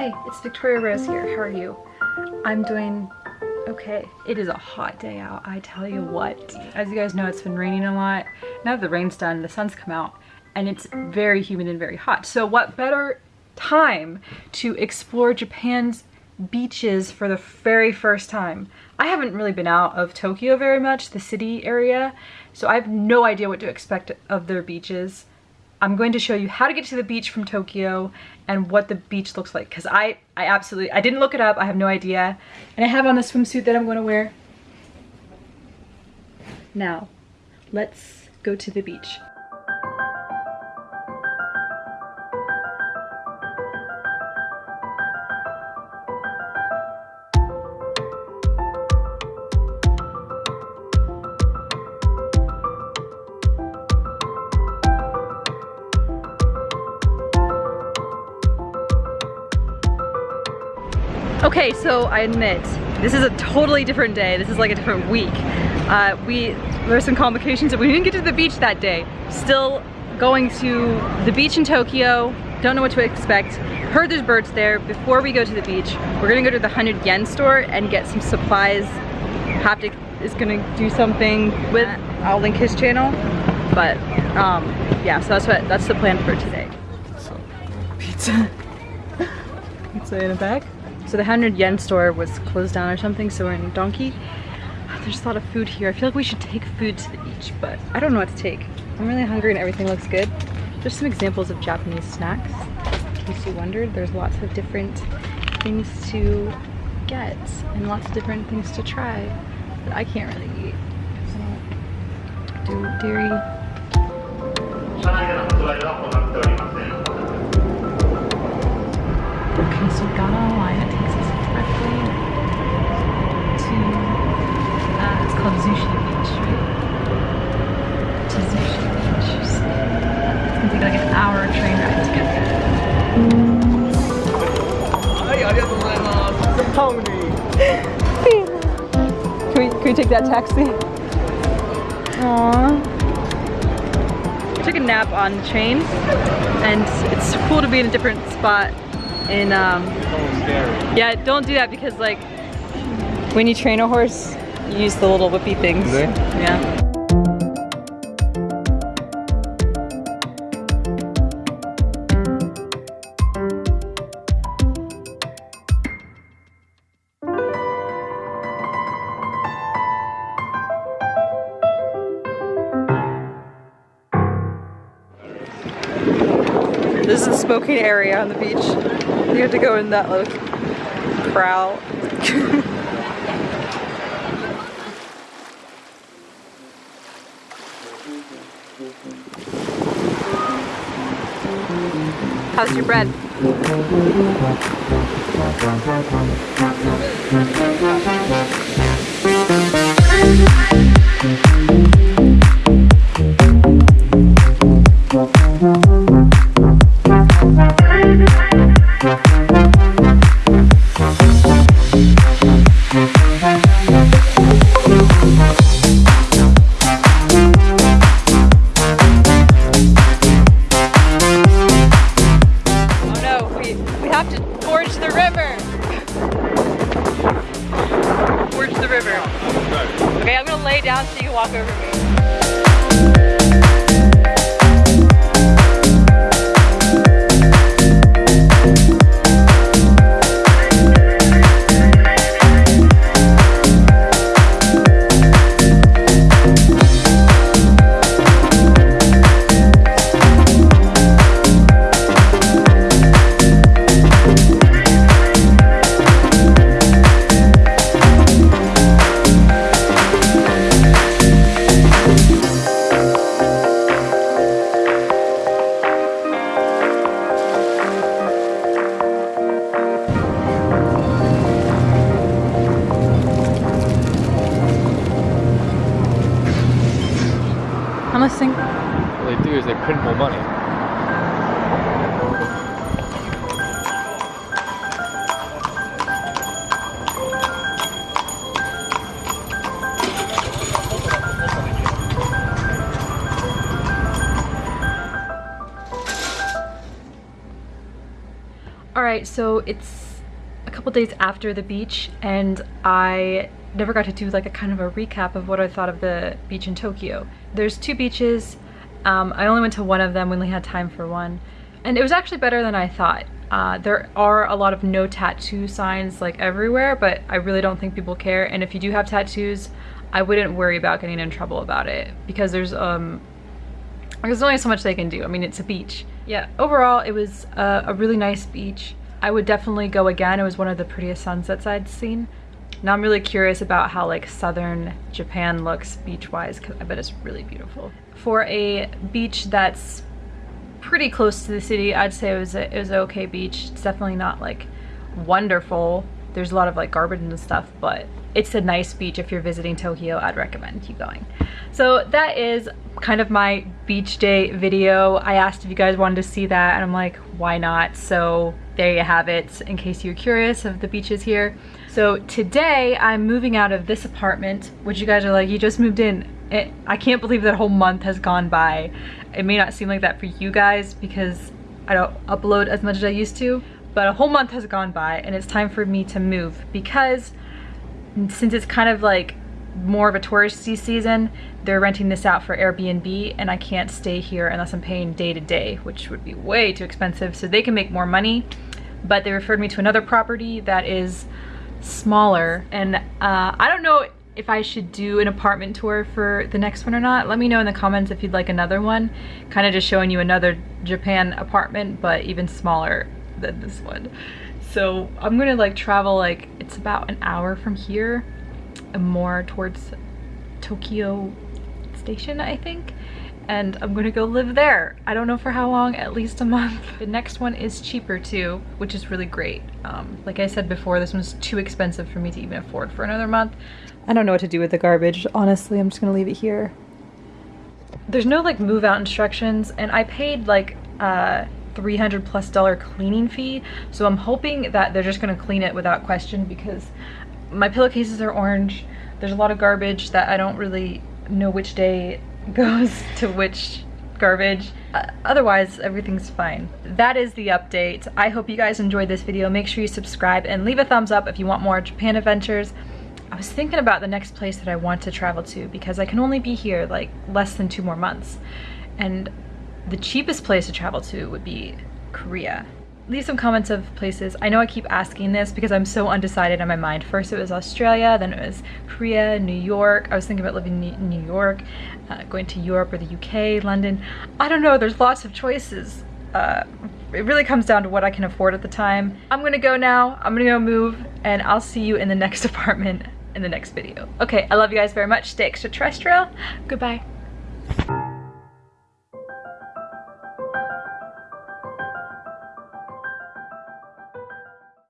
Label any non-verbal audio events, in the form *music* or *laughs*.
Hi, it's Victoria Rose here. How are you? I'm doing okay. It is a hot day out, I tell you what. As you guys know, it's been raining a lot. Now that the rain's done, the sun's come out and it's very humid and very hot. So what better time to explore Japan's beaches for the very first time. I haven't really been out of Tokyo very much, the city area, so I have no idea what to expect of their beaches. I'm going to show you how to get to the beach from Tokyo and what the beach looks like because I, I absolutely, I didn't look it up, I have no idea. And I have on the swimsuit that I'm going to wear. Now, let's go to the beach. Okay, so I admit, this is a totally different day. This is like a different week. Uh, we, there were some complications, we didn't get to the beach that day. Still going to the beach in Tokyo, don't know what to expect. Heard there's birds there. Before we go to the beach, we're gonna go to the 100 yen store and get some supplies. Haptic is gonna do something with, I'll link his channel. But um, yeah, so that's what that's the plan for today. Pizza. *laughs* pizza in a bag. So the 100 yen store was closed down or something, so we're in Donki. Ah, there's a lot of food here. I feel like we should take food to the beach, but I don't know what to take. I'm really hungry and everything looks good. There's some examples of Japanese snacks. In case you wondered, there's lots of different things to get and lots of different things to try that I can't really eat. Do dairy. Okay, so we got. It takes us directly to, uh, it's called Zushi Beach, right? To Zushi Beach. So it's gonna take like an hour train ride to get there. Can we, can we take that taxi? Aww. I took a nap on the train and it's cool to be in a different spot in um yeah don't do that because like when you train a horse you use the little whippy things yeah This is a smoking area on the beach. You have to go in that little corral. *laughs* How's your bread? Oh river. Forge the river. Okay, I'm gonna lay down so you can walk over me. Listening. What they do is they print more money. All right, so it's a couple days after the beach and I never got to do like a kind of a recap of what I thought of the beach in Tokyo. There's two beaches. Um, I only went to one of them, we only had time for one. And it was actually better than I thought. Uh, there are a lot of no tattoo signs like everywhere, but I really don't think people care. And if you do have tattoos, I wouldn't worry about getting in trouble about it because there's um there's only so much they can do. I mean, it's a beach. Yeah, overall, it was a, a really nice beach. I would definitely go again. It was one of the prettiest sunsets I'd seen. Now I'm really curious about how like southern Japan looks beach-wise because I bet it's really beautiful. For a beach that's pretty close to the city, I'd say it was a, it was an okay beach. It's definitely not like wonderful. There's a lot of like garbage and stuff, but it's a nice beach if you're visiting Tokyo. I'd recommend you going. So that is kind of my beach day video. I asked if you guys wanted to see that and I'm like, why not? So there you have it in case you're curious of the beaches here. So today I'm moving out of this apartment, which you guys are like, you just moved in. It, I can't believe that whole month has gone by. It may not seem like that for you guys because I don't upload as much as I used to, but a whole month has gone by and it's time for me to move because since it's kind of like more of a touristy season, they're renting this out for Airbnb and I can't stay here unless I'm paying day to day, which would be way too expensive. So they can make more money, but they referred me to another property that is smaller. And uh, I don't know if I should do an apartment tour for the next one or not. Let me know in the comments if you'd like another one. Kind of just showing you another Japan apartment, but even smaller than this one. So I'm gonna like travel like, it's about an hour from here and more towards Tokyo Station, I think. And I'm gonna go live there. I don't know for how long, at least a month. The next one is cheaper too, which is really great. Um, like I said before, this one's too expensive for me to even afford for another month. I don't know what to do with the garbage. Honestly, I'm just gonna leave it here. There's no like move out instructions and I paid like uh, 300 plus dollar cleaning fee. So I'm hoping that they're just gonna clean it without question because my pillowcases are orange. There's a lot of garbage that I don't really know which day *laughs* goes to which garbage. Uh, otherwise, everything's fine. That is the update. I hope you guys enjoyed this video. Make sure you subscribe and leave a thumbs up if you want more Japan adventures. I was thinking about the next place that I want to travel to because I can only be here like less than two more months. And the cheapest place to travel to would be Korea leave some comments of places. I know I keep asking this because I'm so undecided in my mind. First it was Australia, then it was Korea, New York. I was thinking about living in New York, uh, going to Europe or the UK, London. I don't know, there's lots of choices. Uh, it really comes down to what I can afford at the time. I'm gonna go now, I'm gonna go move, and I'll see you in the next *laughs* apartment in the next video. Okay, I love you guys very much. Stay extraterrestrial. Goodbye.